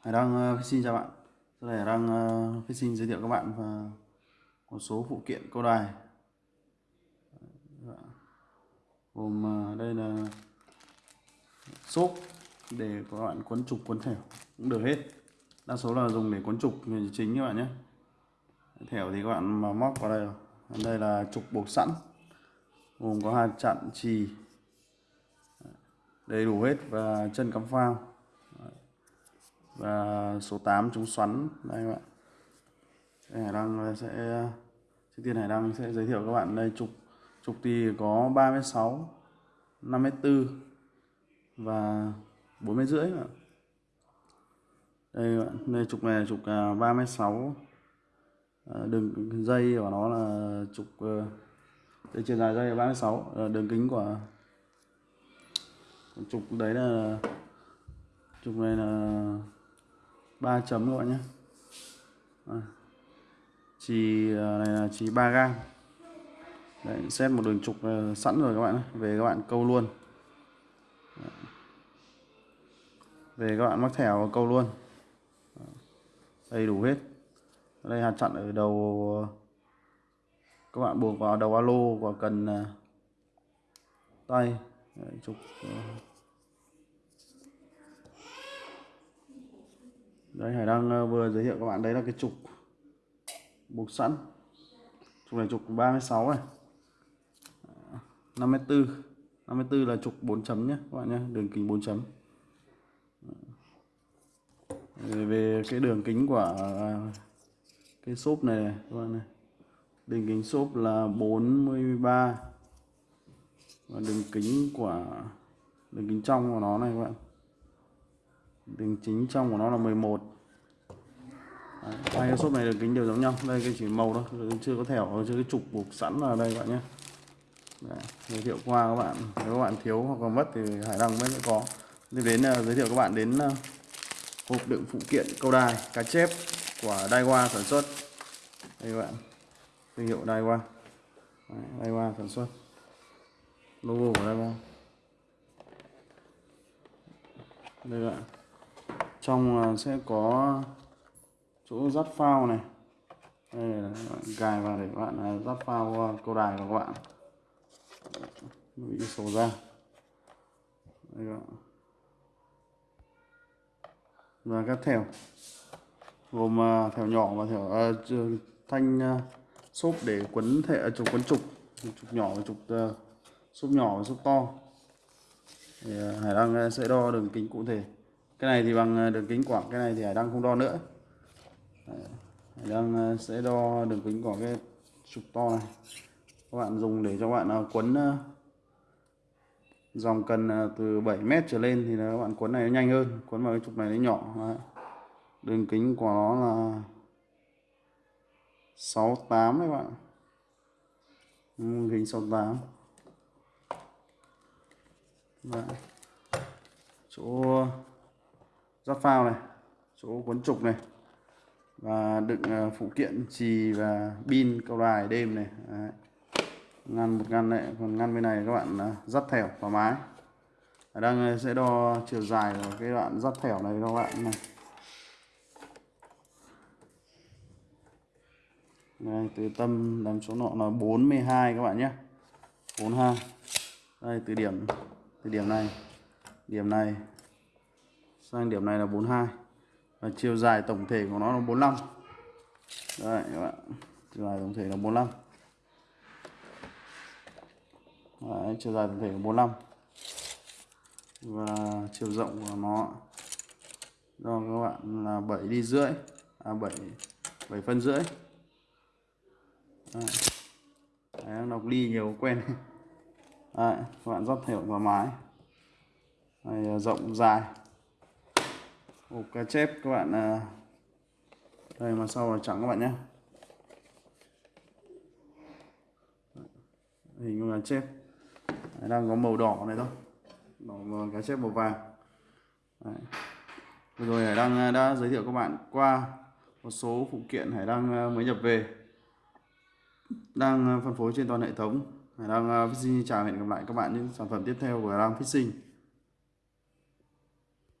Hải Đăng ờ, uh, xin chào bạn. Tôi là Hải Đăng ờ, uh, xin giới thiệu các bạn và một số phụ kiện câu đài. Dạ. Gồm uh, đây là xốp để các bạn quấn trục quấn thẻo cũng được hết. Đa số là dùng để quấn trục chính các bạn nhé. Thẻo thì các bạn mà móc vào đây rồi. Đây là trục buộc sẵn gồm có hai chặn chì đầy đủ hết và chân cắm phao và số 8 chống xoắn. Đây các bạn. Hải Đăng sẽ trước tiên Hải Đăng sẽ giới thiệu các bạn đây. Trục trục thì có 36 54 và 4 mét rưỡi đây các bạn. Đây trục này là trục 36 à, à, đường dây của nó là trục ờ, đây chiều dài dây là 36 ờ, đường kính của trục đấy là trục này là 3 chấm các bạn nhé. À. chì này là chì 3 gang Đấy, xét một đường trục à, sẵn rồi các bạn về các bạn câu luôn. Về các bạn mắc thẻo câu luôn. Đầy đủ hết. Đây hạt chặn ở đầu các bạn buộc vào đầu alo và cần à, tay. Đấy, trục à. Đấy Hải đang ờ, vừa giới thiệu các bạn đấy là cái trục buộc sẵn. Trục này trục 36 này. Ờ, 54 54 là trục 4 chấm nhé các bạn nhé đường kính 4 chấm. Ờ, về cái đường kính của cái xốp này, này các bạn này. Đường kính xốp là 43 và đường kính của đường kính trong của nó này các bạn đường chính trong của nó là 11 Đấy, hai cái xốp này đường kính đều giống nhau. Đây cái chỉ màu thôi chưa có thẻo chưa cái trục buộc sẵn là đây các bạn nhé. Đấy, giới thiệu qua các bạn. Nếu các bạn thiếu hoặc còn mất thì hải đăng mới có. Tiếp đến uh, giới thiệu các bạn đến uh, hộp đựng phụ kiện câu đài cá chép của Daiwa sản xuất. Đây các bạn. Thương hiệu Daiwa Daiwa sản xuất. Logo của Daiwa đây các bạn trong sẽ có chỗ dắt phao này. Đây là gài vào để các bạn à, dắt phao câu đài của các bạn. Bị sổ ra. Đây các bạn. và các thẻo. Gồm à, thẻo nhỏ và thẻo uh, thanh uh, xốp để quấn thẻ trục quấn trục. Trục nhỏ và trục uh, xốp nhỏ và xốp to. Thì uh, hải đăng sẽ đo đường kính cụ thể cái này thì bằng ờ, đường kính quảng cái này thì hải đăng không đo nữa. Hải đăng ờ, sẽ đo đường kính của cái trục to này. Các bạn dùng để cho bạn ờ, quấn dòng cần từ 7 mét trở lên thì các bạn quấn này nó nhanh hơn, quấn vào cái trục này nó nhỏ. Đường kính của nó là 68 đấy bạn. Đường kính 68 Đấy. chỗ giáp phao này chỗ cuốn trục này và đựng à, phụ kiện chì và pin câu đài đêm này. Đấy. ngăn một ngăn này còn ngăn bên này các bạn à, dắt thẻo thoải mái. Ở đang sẽ đo chiều dài của cái đoạn dắt thẻo này các bạn này. Đây, từ tâm làm số nọ là 42 các bạn nhé. 42 đây từ điểm từ điểm này điểm này sang điểm này là 42 và chiều dài tổng thể của nó là 45 đây các bạn. Chiều dài tổng thể là 45 Đấy, chiều dài tổng thể là 45 và chiều rộng của nó do các bạn là 7 đi rưỡi. À 7 7 phân rưỡi. Đấy. Đấy, đọc ly nhiều quen. Đấy, các bạn dắt thẻo vào mái. Đây, rộng dài hộp cá chép các bạn à, đây, mà sau là trắng các bạn nhé. Hình con cá chép. Đang có màu đỏ này thôi. Đỏ và cá chép màu vàng. Đấy. Vừa rồi Hải đang à, đã giới thiệu các bạn qua một số phụ kiện Hải đang à, mới nhập về. Đang phân phối trên toàn hệ thống. Hải đang xin chào hẹn gặp lại các bạn những sản phẩm tiếp theo của Hải đang Fishing.